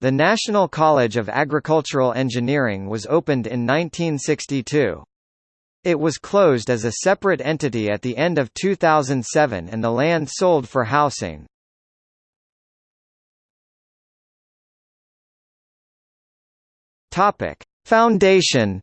The National College of Agricultural Engineering was opened in 1962. It was closed as a separate entity at the end of 2007 and the land sold for housing. Foundation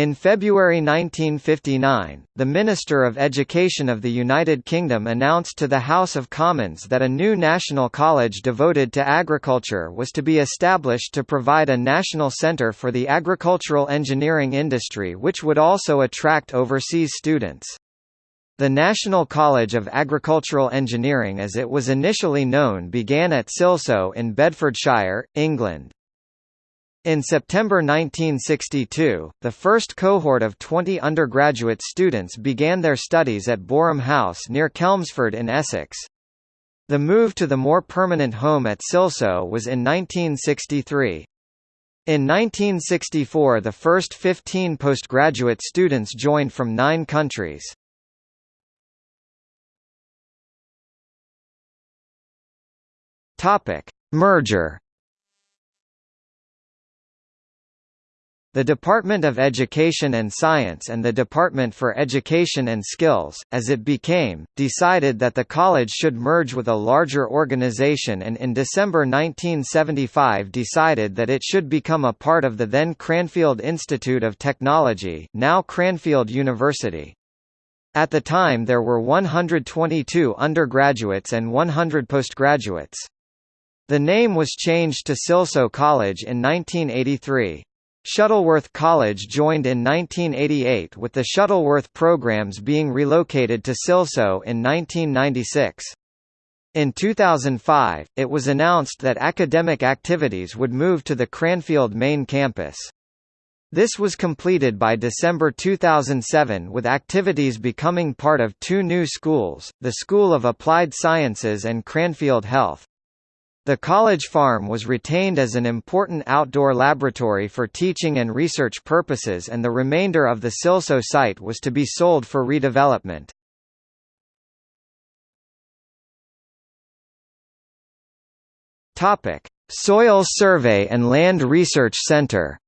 In February 1959, the Minister of Education of the United Kingdom announced to the House of Commons that a new national college devoted to agriculture was to be established to provide a national centre for the agricultural engineering industry which would also attract overseas students. The National College of Agricultural Engineering as it was initially known began at Silsoe in Bedfordshire, England. In September 1962, the first cohort of 20 undergraduate students began their studies at Boreham House near Chelmsford in Essex. The move to the more permanent home at Silsoe was in 1963. In 1964 the first 15 postgraduate students joined from nine countries. Merger The Department of Education and Science and the Department for Education and Skills, as it became, decided that the college should merge with a larger organization and in December 1975 decided that it should become a part of the then Cranfield Institute of Technology now Cranfield University. At the time there were 122 undergraduates and 100 postgraduates. The name was changed to Silsoe College in 1983. Shuttleworth College joined in 1988 with the Shuttleworth programs being relocated to Silsoe in 1996. In 2005, it was announced that academic activities would move to the Cranfield main campus. This was completed by December 2007 with activities becoming part of two new schools, the School of Applied Sciences and Cranfield Health. The college farm was retained as an important outdoor laboratory for teaching and research purposes and the remainder of the Silsoe site was to be sold for redevelopment. Soil Survey and Land Research Centre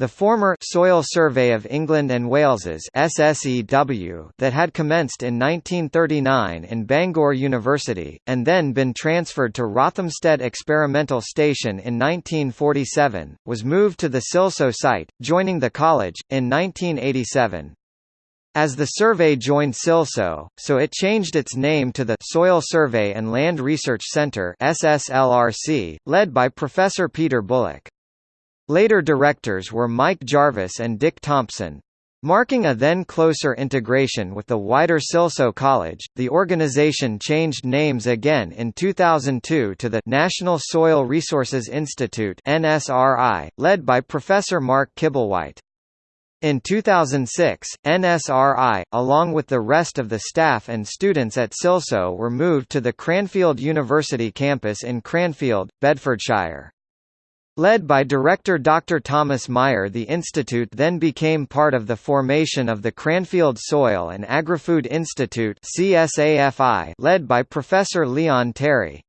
The former Soil Survey of England and Wales's SSEW that had commenced in 1939 in Bangor University, and then been transferred to Rothamsted Experimental Station in 1947, was moved to the Silsoe site, joining the college, in 1987. As the survey joined Silsoe, so it changed its name to the Soil Survey and Land Research Centre SSLRC, led by Professor Peter Bullock. Later directors were Mike Jarvis and Dick Thompson. Marking a then closer integration with the wider Silsoe College, the organization changed names again in 2002 to the National Soil Resources Institute (NSRI), led by Professor Mark Kibblewhite. In 2006, NSRI, along with the rest of the staff and students at Silsoe were moved to the Cranfield University campus in Cranfield, Bedfordshire. Led by director Dr. Thomas Meyer the institute then became part of the formation of the Cranfield Soil and Agri-Food Institute led by Professor Leon Terry.